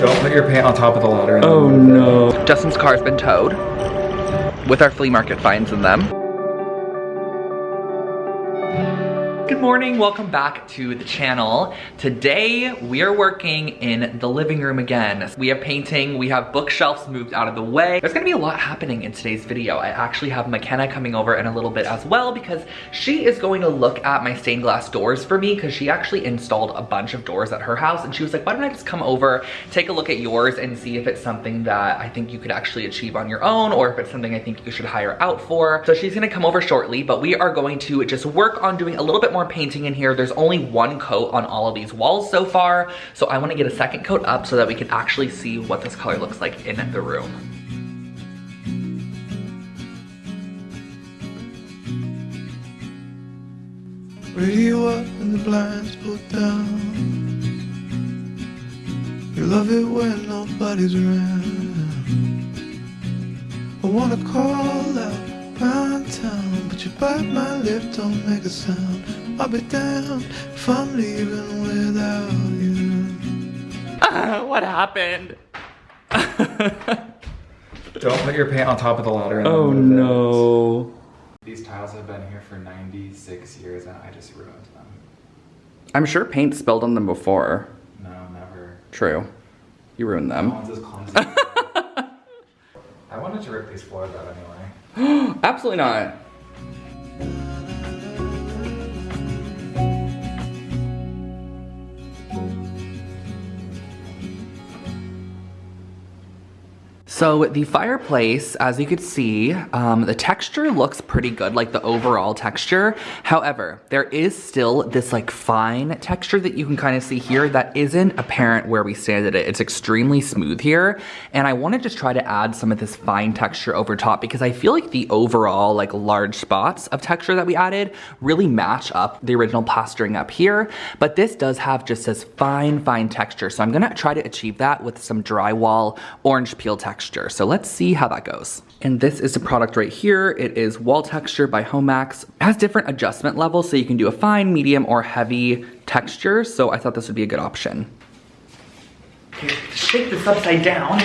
Don't put your paint on top of the ladder. Oh no. Justin's car's been towed with our flea market finds in them. Good morning, welcome back to the channel. Today, we are working in the living room again. We have painting, we have bookshelves moved out of the way. There's gonna be a lot happening in today's video. I actually have McKenna coming over in a little bit as well because she is going to look at my stained glass doors for me because she actually installed a bunch of doors at her house and she was like, why don't I just come over, take a look at yours and see if it's something that I think you could actually achieve on your own or if it's something I think you should hire out for. So she's gonna come over shortly, but we are going to just work on doing a little bit more painting in here. There's only one coat on all of these walls so far. So I wanna get a second coat up so that we can actually see what this color looks like in the room. Radio up and the blinds pulled down. You love it when nobody's around. I wanna call out pound town, but you bite my lip, don't make a sound. I'll be damned if I'm leaving without you. what happened? Don't put your paint on top of the ladder. oh move it. no. These tiles have been here for 96 years and I just ruined them. I'm sure paint spilled on them before. No, never. True. You ruined No them. one's as clumsy. I wanted to rip these floors out anyway. Absolutely not. So the fireplace, as you could see, um, the texture looks pretty good, like the overall texture. However, there is still this like fine texture that you can kind of see here that isn't apparent where we sanded it. It's extremely smooth here. And I want to just try to add some of this fine texture over top because I feel like the overall like large spots of texture that we added really match up the original plastering up here. But this does have just this fine, fine texture. So I'm gonna try to achieve that with some drywall orange peel texture. So let's see how that goes. And this is the product right here. It is Wall Texture by Homax. It has different adjustment levels so you can do a fine, medium, or heavy texture. So I thought this would be a good option. Okay, shake this upside down.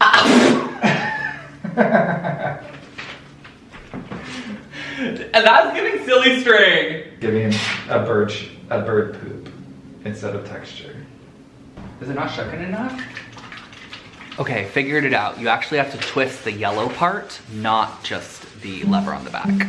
and that's giving silly string. Giving a bird, a bird poop instead of texture. Is it not shucking enough? Okay, figured it out. You actually have to twist the yellow part, not just the lever on the back.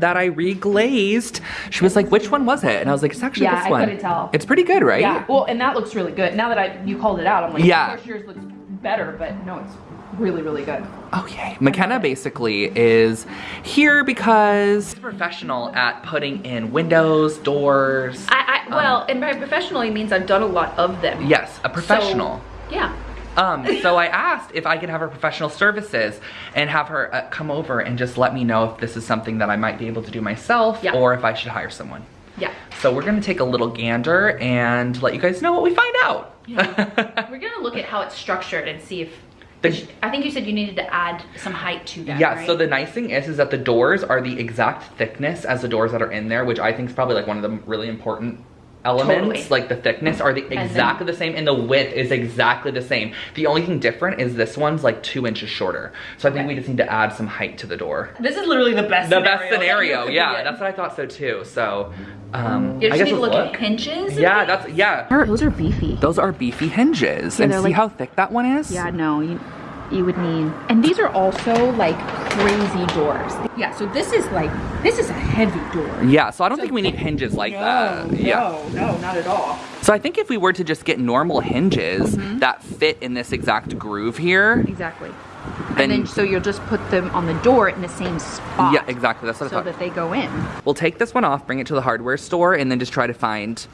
That I reglazed. She was like, which one was it? And I was like, it's actually Yeah, this I one. couldn't tell. It's pretty good, right? Yeah, well, and that looks really good. Now that I you called it out, I'm like, Yeah. of yours looks better, but no, it's really, really good. Oh yay. McKenna basically is here because she's professional at putting in windows, doors. I, I well, um, and by professional professionally means I've done a lot of them. Yes, a professional. So, yeah. Um, so I asked if I could have her professional services and have her uh, come over and just let me know if this is something that I might be able to do myself Yeah. or if I should hire someone. Yeah. So we're gonna take a little gander and let you guys know what we find out. Yeah. We're gonna look at how it's structured and see if. The- I think you said you needed to add some height to that. Yeah, right? so the nice thing is is that the doors are the exact thickness as the doors that are in there, which I think is probably like one of the really important elements. Totally. Like the thickness are the then- exactly the same and the width is exactly the same. The only thing different is this one's like two inches shorter. So I think Okay. we just need to add some height to the door. This is literally the best. The scenario best scenario, you yeah, that's what I thought so too. So um You I just guess need to let's look, at hinges. Yeah, that's yeah. Those are beefy. Those are beefy hinges. Yeah, and they're see like- how thick that one is? Yeah, no, you you would need. And these are also like crazy doors. Yeah, so this is like this is a heavy door. Yeah, so I don't think we need hinges like that. Yeah. no, no, not at all. So I think if we were to just get normal hinges Mm-hmm. that fit in this exact groove here, Exactly. then, and then so you'll just put them on the door in the same spot. yeah, exactly. That's what So I thought. So that they go in. we'll take this one off, bring it to the hardware store, and then just try to find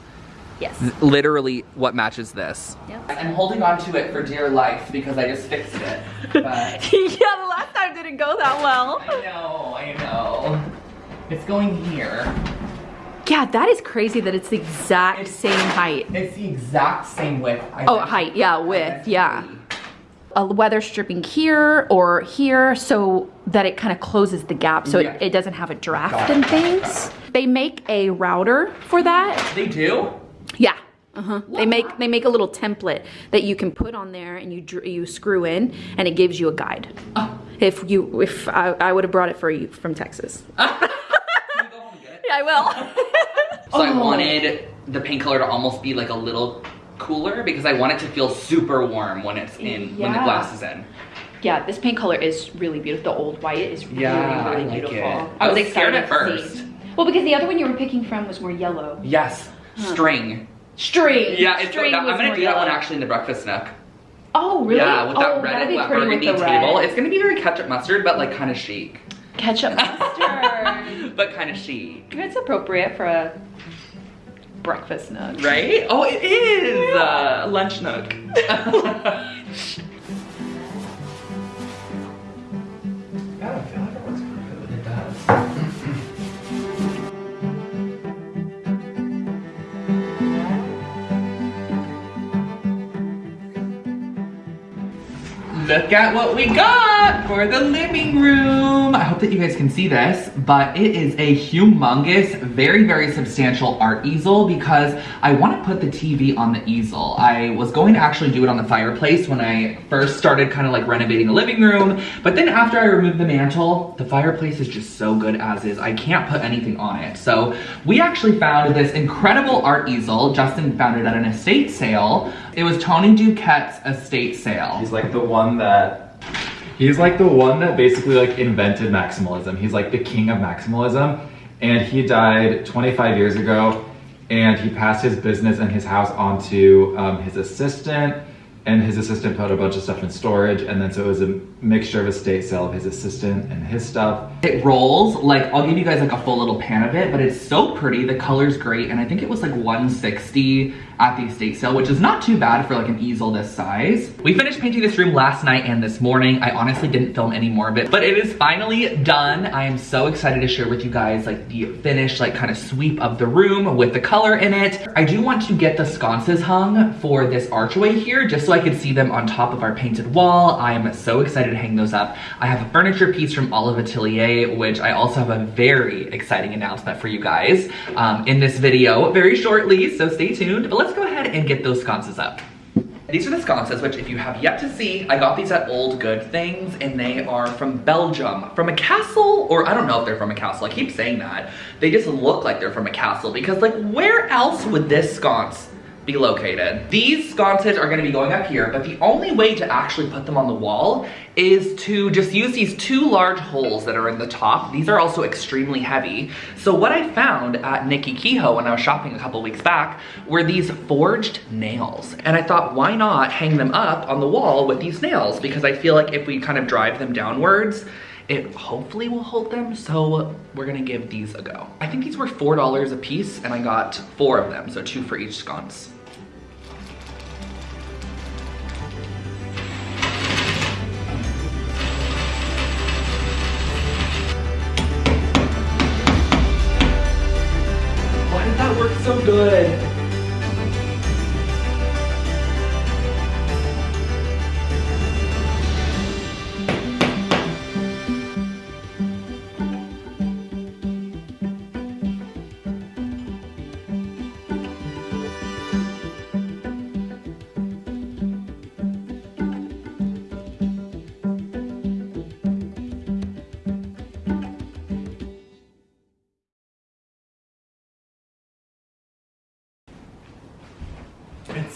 Yes. literally what matches this. Yep. I'm holding on to it for dear life because I just fixed it. But yeah, the last time didn't go that well. I know, I know. It's going here. Yeah, that is crazy that it's the exact It's- same height. It's the exact same width. Oh, height, yeah, width, yeah. A weather stripping here or here so that it kind of closes the gap so Yeah. it, it doesn't have a draft Got and things. They make a router for that. They do? Yeah. Uh-huh. They make they make a little template that you can put on there and you you screw in and it gives you a guide. Oh. If you if I, I would have brought it for you from Texas. yeah, I will. So I Oh. wanted the paint color to almost be like a little cooler because I want it to feel super warm when it's in, when the glass is in. yeah, this paint color is really beautiful. The old white is Yeah, really, really I like beautiful. it. I was scared at excited to first. Well, because the other one you were picking from was more yellow. Yes, string. String. Yeah, it's String I'm gonna do that one actually in the breakfast nook. Oh, really? Yeah, with that oh, red that'd and be black pretty burgundy table. red. It's gonna be very ketchup mustard, but like kind of chic. Ketchup mustard. but kind of chic. it's appropriate for a breakfast nook. Right? Oh, it is! Uh, lunch nook. Look at what we got for the living room. I hope that you guys can see this, but it is a humongous, very, very substantial art easel because I want to put the TV on the easel. I was going to actually do it on the fireplace when I first started kind of like renovating the living room, but then after I removed the mantle, the fireplace is just so good as is. I can't put anything on it. So we actually found this incredible art easel. Justin found it at an estate sale. It was Tony Duquette's estate sale. He's like the one that he's like the one that basically like invented maximalism. He's like the king of maximalism. And he died 25 years ago and he passed his business and his house onto um, his assistant and his assistant put a bunch of stuff in storage and then so it was a mixture of estate sale of his assistant and his stuff. It rolls, like, I'll give you guys like a full little pan of it, but it's so pretty, the color's great, and I think it was like 160 at the estate sale, which is not too bad for like an easel this size. We finished painting this room last night and this morning. I honestly didn't film any more of it, but it is finally done. I am so excited to share with you guys like the finished like kind of sweep of the room with the color in it. I do want to get the sconces hung for this archway here, just so I could see them on top of our painted wall. I am so excited to hang those up. I have a furniture piece from Olive Atelier, which I also have a very exciting announcement for you guys um, in this video very shortly, so stay tuned. But let's go ahead and get those sconces up. These are the sconces, which if you have yet to see, I got these at Old Good Things, and they are from Belgium. From a castle, or I don't know if they're from a castle, I keep saying that. They just look like they're from a castle, because like, where else would this sconce be located? These sconces are gonna be going up here, but the only way to actually put them on the wall is to just use these two large holes that are in the top. These are also extremely heavy. So what I found at Nickey Kehoe when I was shopping a couple weeks back were these forged nails. And I thought, why not hang them up on the wall with these nails? Because I feel like if we kind of drive them downwards, it hopefully will hold them, so we're gonna give these a go. I think these were $4 a piece, and I got four of them, so two for each sconce.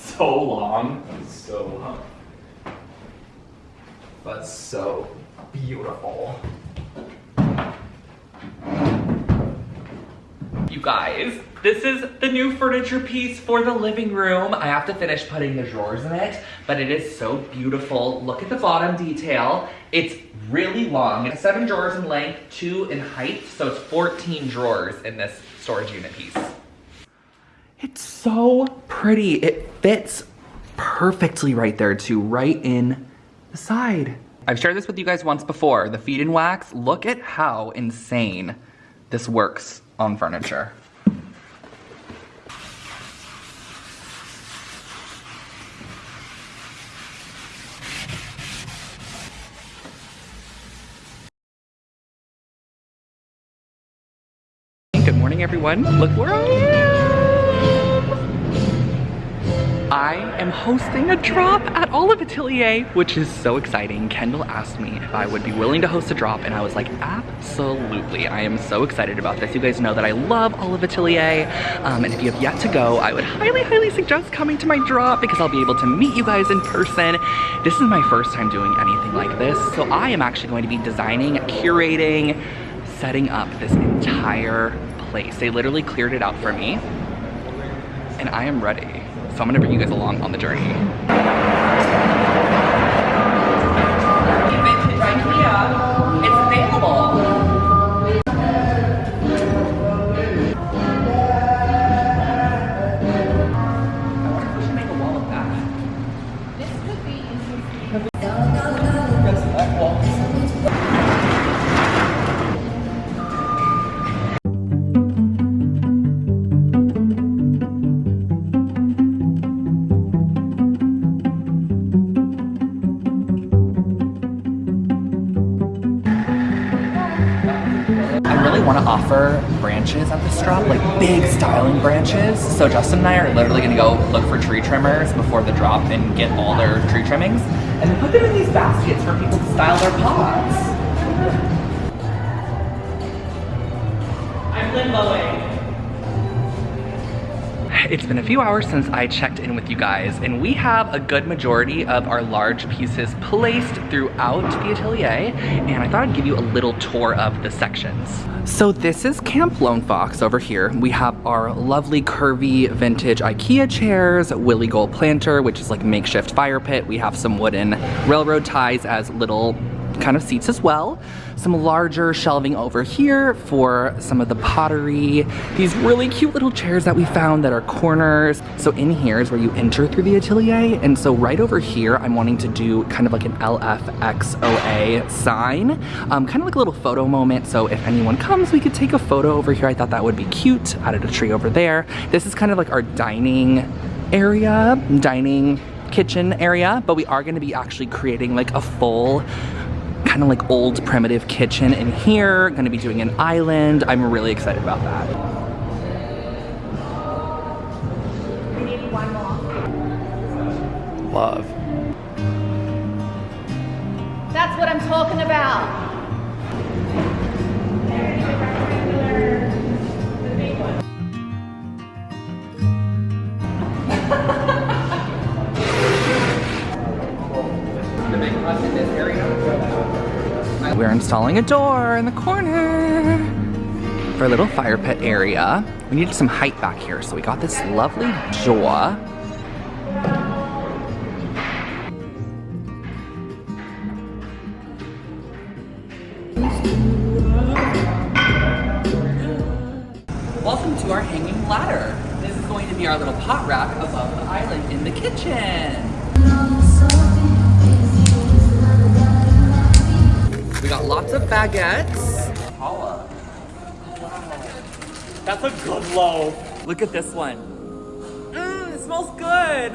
So long. So long. But so beautiful. You guys, this is the new furniture piece for the living room. I have to finish putting the drawers in it, but it is so beautiful. Look at the bottom detail. It's really long. It's seven drawers in length, two in height, so it's 14 drawers in this storage unit piece. It's so pretty. It fits perfectly right there too, right in the side. I've shared this with you guys once before. The feed and wax, look at how insane this works on furniture. Good morning, everyone. Look where I am. I am hosting a drop at Olive Atelier, which is so exciting. Kendall asked me if I would be willing to host a drop, and I was like, absolutely. I am so excited about this. You guys know that I love Olive Atelier, um, and if you have yet to go, I would highly, highly suggest coming to my drop because I'll be able to meet you guys in person. This is my first time doing anything like this, so I am actually going to be designing, curating, setting up this entire place. They literally cleared it out for me, and I am ready. So I'm gonna bring you guys along on the journey. Offer branches at this drop, like big styling branches. So Justin and I are literally gonna go look for tree trimmers before the drop and get all their tree trimmings and put them in these baskets for people to style their pots. I'm Lynn limboing. It's been a few hours since I checked in with you guys, and we have a good majority of our large pieces placed throughout the atelier, and I thought I'd give you a little tour of the sections. So this is Camp Lone Fox over here. We have our lovely curvy vintage IKEA chairs, Willy Guhl planter, which is like makeshift fire pit. We have some wooden railroad ties as little kind of seats as well. Some larger shelving over here for some of the pottery. These really cute little chairs that we found that are corners. So in here is where you enter through the atelier. And so right over here, I'm wanting to do kind of like an LFXOA sign. Um, kind of like a little photo moment. So if anyone comes, we could take a photo over here. I thought that would be cute. Added a tree over there. This is kind of like our dining area, dining kitchen area, but we are gonna be actually creating like a full kind of like old primitive kitchen in here. Gonna be doing an island. I'm really excited about that. Love. That's what I'm talking about. We're installing a door in the corner for a little fire pit area. We needed some height back here, so we got this lovely jaw. Welcome to our hanging ladder. This is going to be our little pot rack above the island in the kitchen. We got lots of baguettes. That's a good loaf. Look at this one. Mmm, it smells good.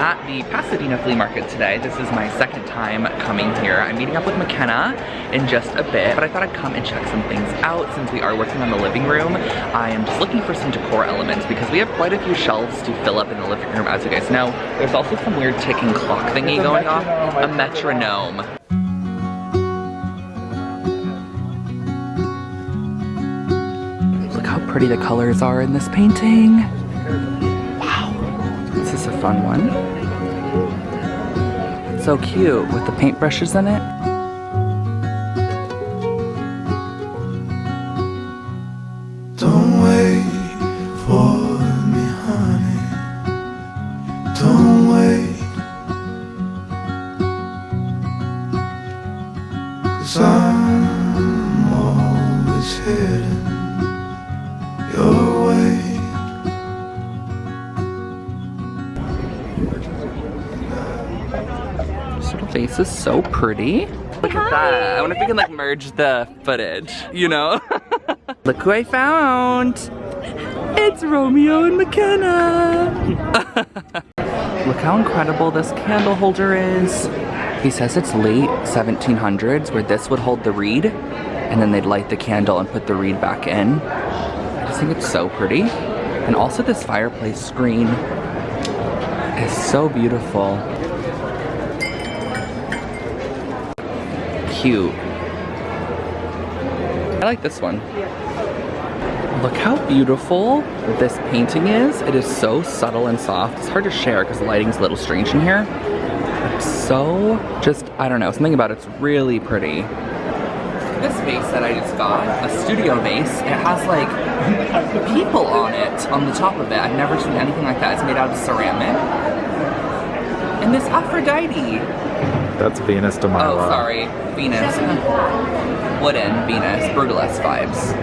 At the Pasadena Flea Market today. This is my second time coming here. I'm meeting up with McKenna in just a bit, but I thought I'd come and check some things out since we are working on the living room. I am just looking for some decor elements because we have quite a few shelves to fill up in the living room, as you guys know. There's also some weird ticking clock thingy going off. A metronome. Look how pretty the colors are in this painting. Is a fun one. So cute with the paintbrushes in it. Fireplace is so pretty. Look at that. I wonder if we can like merge the footage, you know? Look who I found. It's Romeo and McKenna. Look how incredible this candle holder is. He says it's late 1700s where this would hold the reed and then they'd light the candle and put the reed back in. I just think it's so pretty. And also this fireplace screen is so beautiful. Cute. I like this one. Look how beautiful this painting is. It is so subtle and soft. It's hard to share because the lighting's a little strange in here. It's so just, I don't know, something about it's really pretty. This vase that I just got, a studio vase, it has like people on it, on the top of it. I've never seen anything like that. It's made out of ceramic. And this Aphrodite. That's Venus de Milo. Oh, sorry. Venus. Wooden Venus. Brutalist vibes.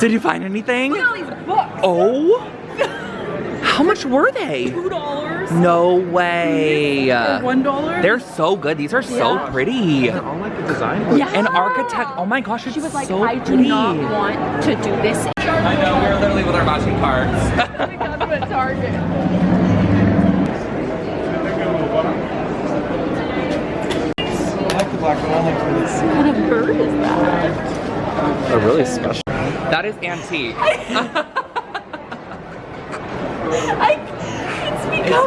Did you find anything? Look at all these books. Oh? How much were they? Two dollars. No way. One dollar. They're so good. These are so Yeah. pretty. All like the design books. Yeah. An architect. Oh my gosh, it's She was like, so I do pretty. not want to do this. I know, we were literally with our matching cards. we got them at Target. I like the black one. I like this. What kind of bird is that? A really special. that is antique.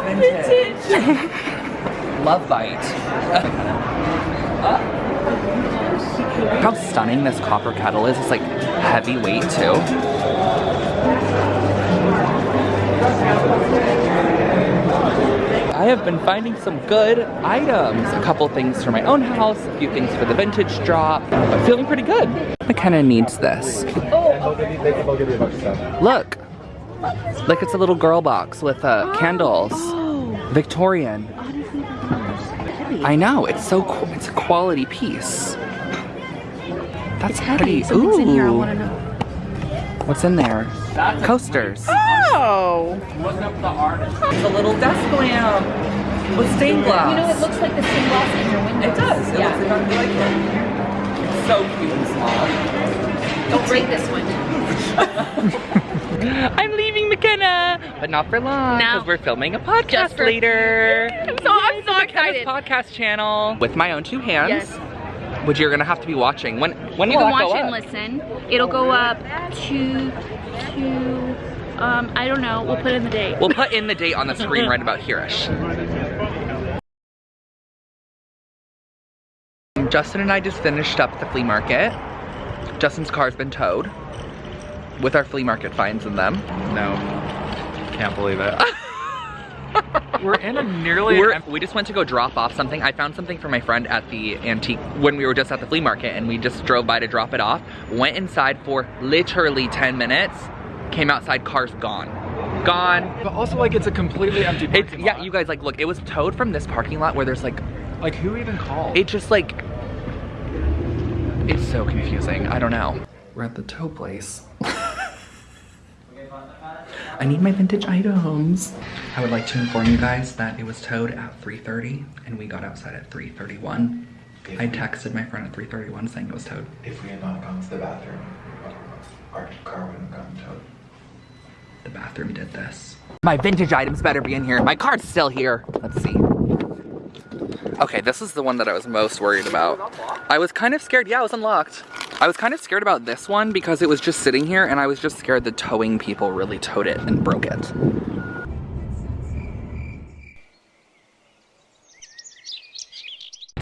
vintage. vintage. Love bite. How stunning this copper kettle is. It's like heavy weight too. I have been finding some good items. A couple things for my own house, a few things for the vintage drop, but feeling pretty good. McKenna needs this. Look. Like it's a little girl box with uh, candles. Victorian. I know, it's so cool. It's a quality piece. That's pretty. Something's in here. I Ooh. want to know. What's in there? Coasters. Oh. It's a little desk lamp with stained glass. You know, it looks like the stained glass in your window. It does. It yeah. looks exactly like it. It's so cute and small. Don't break this one. I'm leaving McKenna, but not for long No. because we're filming a podcast later. I'm so, I'm so excited. podcast channel with my own two hands. Yes. Which you're gonna have to be watching. When when You will can that go watch and up? listen. It'll go up to, to, um, I don't know. We'll put in the date. We'll put in the date on the screen right about here-ish. Justin and I just finished up the flea market. Justin's car's been towed with our flea market finds in them. No. Can't believe it. We're in a nearly We're, we just went to go drop off something. I found something for my friend at the antique when we were just at the flea market and we just drove by to drop it off. Went inside for literally 10 minutes. Came outside, car's gone. Gone. But also like it's a completely empty It's, parking yeah, lot. you guys, like, look, it was towed from this parking lot where there's like, Like who even called? it just like, it's so confusing. I don't know. We're at the tow place. I need my vintage items. I would like to inform you guys that it was towed at 3.30 and we got outside at 3.31. I texted my friend at 3.31 saying it was towed. If we had not gone to the bathroom, our car wouldn't have gotten towed. The bathroom did this. My vintage items better be in here. My card's still here. Let's see. Okay, this is the one that I was most worried about. I was kind of scared. Yeah, it was unlocked. I was kind of scared about this one because it was just sitting here and I was just scared the towing people really towed it and broke it.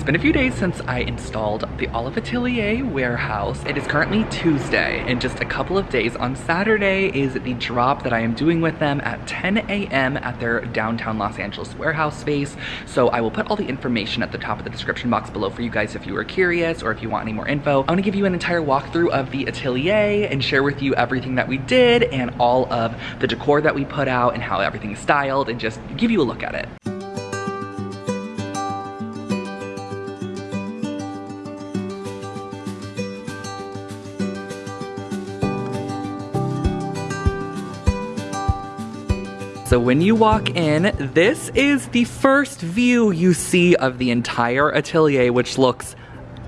It's been a few days since I installed the Olive Atelier warehouse. It is currently Tuesday. In just a couple of days, on Saturday is the drop that I am doing with them at 10 a.m. at their downtown Los Angeles warehouse space. So I will put all the information at the top of the description box below for you guys if you are curious or if you want any more info. I want to give you an entire walkthrough of the atelier and share with you everything that we did and all of the decor that we put out and how everything is styled and just give you a look at it. So when you walk in, this is the first view you see of the entire atelier, which looks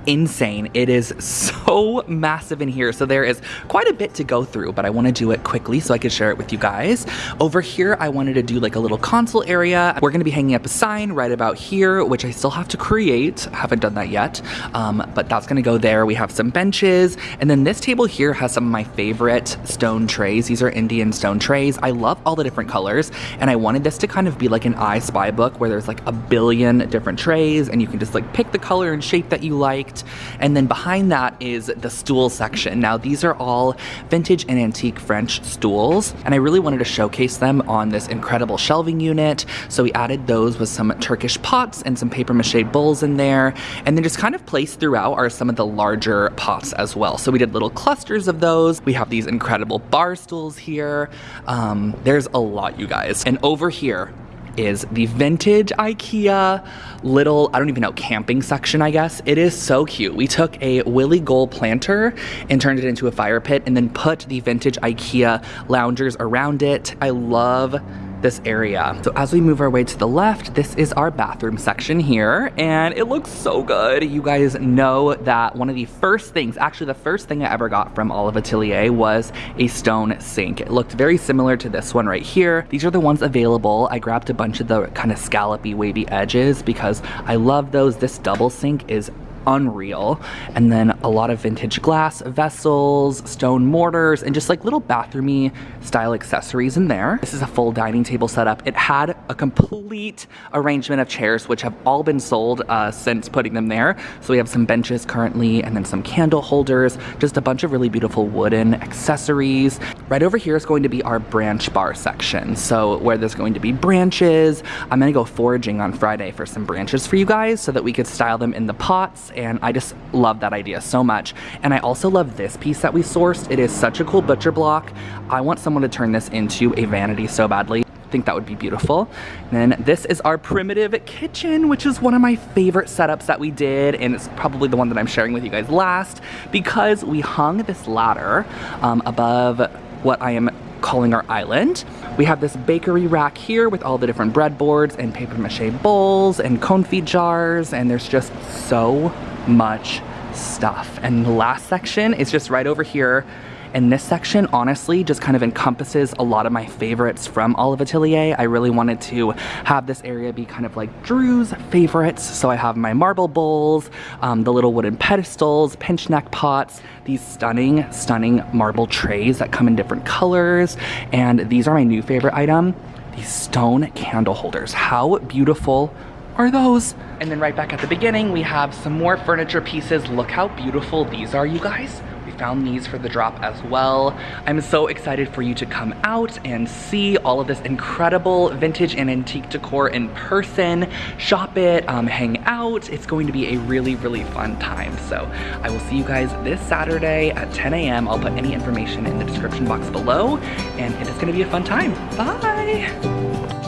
insane. It is so massive in here. So there is quite a bit to go through, but I want to do it quickly so I could share it with you guys. Over here, I wanted to do like a little console area. We're going to be hanging up a sign right about here, which I still have to create. I haven't done that yet, um, but that's going to go there. We have some benches, and then this table here has some of my favorite stone trays. These are Indian stone trays. I love all the different colors, and I wanted this to kind of be like an I Spy book where there's like a billion different trays, and you can just like pick the color and shape that you liked. And then behind that is the stool section. Now, these are all vintage and antique French stools, and I really wanted to showcase them on this incredible shelving unit. So we added those with some Turkish pots and some paper mache bowls in there. And then just kind of placed throughout are some of the larger pots as well. So we did little clusters of those. We have these incredible bar stools here. Um, there's a lot, you guys. And over here, is the vintage IKEA little, I don't even know, camping section, I guess. It is so cute. We took a Willy Guhl planter and turned it into a fire pit and then put the vintage IKEA loungers around it. I love this area. So as we move our way to the left, this is our bathroom section here, and it looks so good. You guys know that one of the first things, actually the first thing I ever got from Olive Atelier was a stone sink. It looked very similar to this one right here. These are the ones available. I grabbed a bunch of the kind of scallopy wavy edges because I love those. This double sink is unreal. And then a lot of vintage glass vessels, stone mortars, and just like little bathroomy style accessories in there. This is a full dining table setup. It had a complete arrangement of chairs, which have all been sold uh, since putting them there. So we have some benches currently, and then some candle holders, just a bunch of really beautiful wooden accessories. Right over here is going to be our branch bar section. So where there's going to be branches, I'm gonna go foraging on Friday for some branches for you guys so that we could style them in the pots and I just love that idea so much. And I also love this piece that we sourced. It is such a cool butcher block. I want someone to turn this into a vanity so badly I think that would be beautiful. And then this is our primitive kitchen, which is one of my favorite setups that we did, and it's probably the one that I'm sharing with you guys last, because we hung this ladder um, above what I am calling our island. We have this bakery rack here with all the different breadboards and paper mache bowls and confit jars, and there's just so much stuff. And the last section is just right over here. And this section honestly just kind of encompasses a lot of my favorites from Olive Atelier. I really wanted to have this area be kind of like Drew's favorites. So I have my marble bowls, um, the little wooden pedestals, pinch neck pots, these stunning, stunning marble trays that come in different colors. And these are my new favorite item, these stone candle holders. How beautiful are those? And then right back at the beginning, we have some more furniture pieces. Look how beautiful these are, you guys. Found these for the drop as well. I'm so excited for you to come out and see all of this incredible vintage and antique decor in person, shop it, um, hang out. It's going to be a really, really fun time. So I will see you guys this Saturday at 10 a.m. I'll put any information in the description box below and it is gonna be a fun time. Bye!